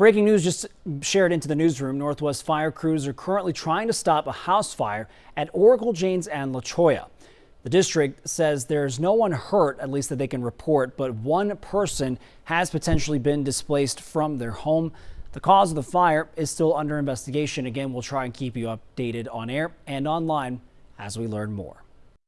Breaking news just shared into the newsroom. Northwest fire crews are currently trying to stop a house fire at Oracle, Jaynes and La Cholla. The district says there's no one hurt, at least that they can report, but one person has potentially been displaced from their home. The cause of the fire is still under investigation. Again, we'll try and keep you updated on air and online as we learn more.